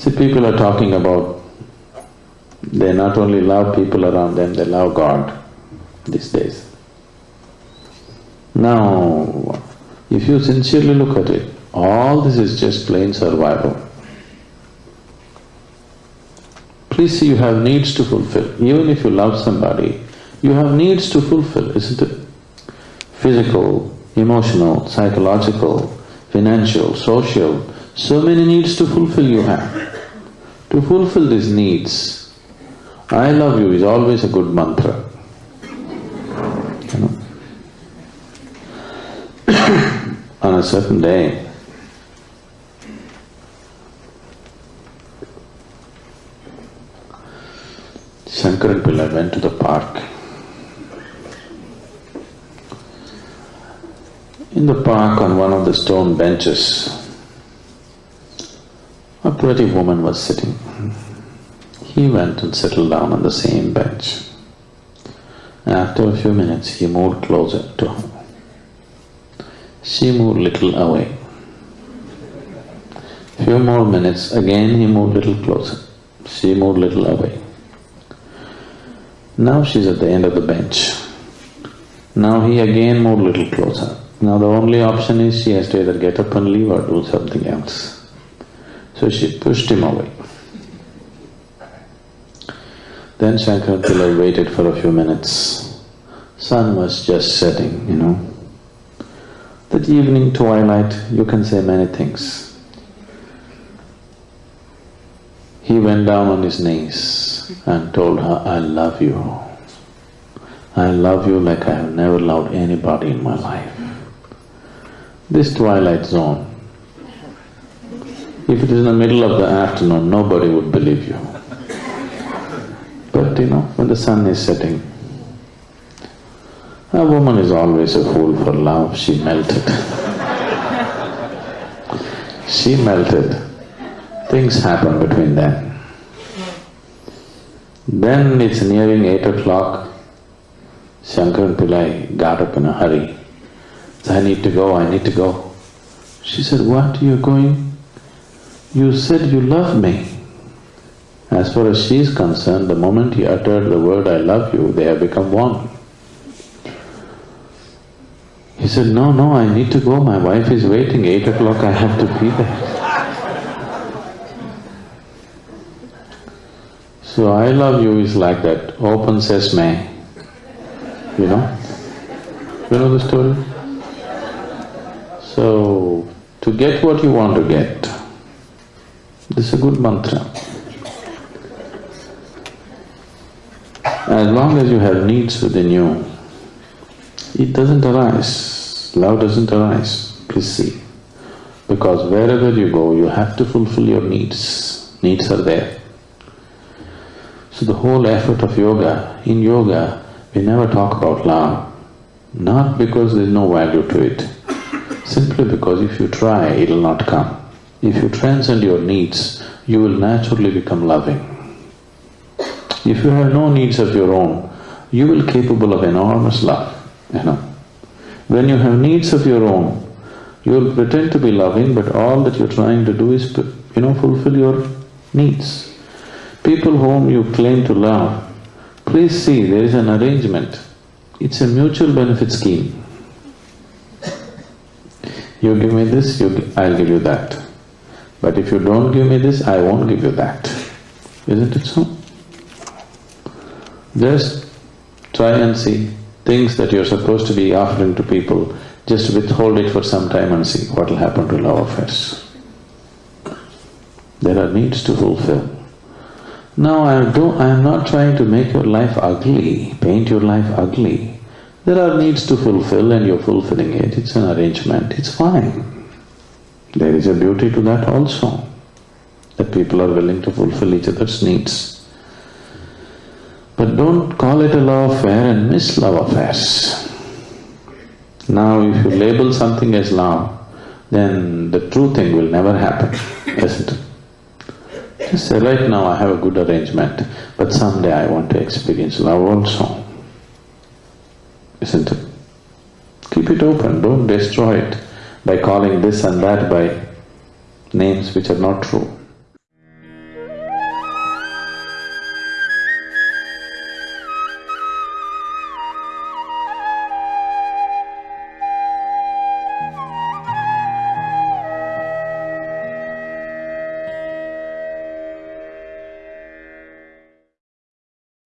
See, people are talking about they not only love people around them, they love God these days. Now, if you sincerely look at it, all this is just plain survival. Please see, you have needs to fulfill. Even if you love somebody, you have needs to fulfill, isn't it? Physical, emotional, psychological, financial, social, so many needs to fulfill you have. To fulfill these needs, I love you is always a good mantra. You know? On a certain day, Shankaran Pillai went to the park. In the park, on one of the stone benches, a pretty woman was sitting. He went and settled down on the same bench. After a few minutes, he moved closer to her. She moved little away. Few more minutes, again he moved little closer. She moved little away. Now she's at the end of the bench. Now he again moved little closer. Now the only option is she has to either get up and leave or do something else. So she pushed him away. Then Shankaran Pillai waited for a few minutes. Sun was just setting, you know. That evening twilight, you can say many things. He went down on his knees and told her, I love you. I love you like I have never loved anybody in my life. This twilight zone, if it is in the middle of the afternoon, nobody would believe you. But you know, when the sun is setting, a woman is always a fool for love, she melted. she melted. Things happen between them. Then it's nearing eight o'clock, Shankaran Pillai got up in a hurry. I need to go, I need to go. She said, what, you're going? You said you love me. As far as she is concerned, the moment he uttered the word, I love you, they have become one. He said, no, no, I need to go, my wife is waiting, eight o'clock I have to be there. So, I love you is like that, open sesame, you know? You know the story? So, to get what you want to get, this is a good mantra. As long as you have needs within you, it doesn't arise, love doesn't arise, please see. Because wherever you go, you have to fulfill your needs, needs are there. So the whole effort of yoga, in yoga, we never talk about love, not because there's no value to it, simply because if you try, it'll not come. If you transcend your needs, you will naturally become loving. If you have no needs of your own, you will be capable of enormous love, you know. When you have needs of your own, you will pretend to be loving, but all that you're trying to do is, you know, fulfill your needs. People whom you claim to love, please see, there is an arrangement. It's a mutual benefit scheme. You give me this, you, I'll give you that. But if you don't give me this, I won't give you that. Isn't it so? Just try and see things that you're supposed to be offering to people, just withhold it for some time and see what will happen to love affairs. There are needs to fulfill. Now I do… I am not trying to make your life ugly, paint your life ugly. There are needs to fulfill and you're fulfilling it, it's an arrangement, it's fine. There is a beauty to that also, that people are willing to fulfill each other's needs. But don't call it a love affair and miss love affairs. Now if you label something as love, then the true thing will never happen, isn't it? Just say, right now I have a good arrangement, but someday I want to experience love also, isn't it? Keep it open, don't destroy it by calling this and that by names which are not true.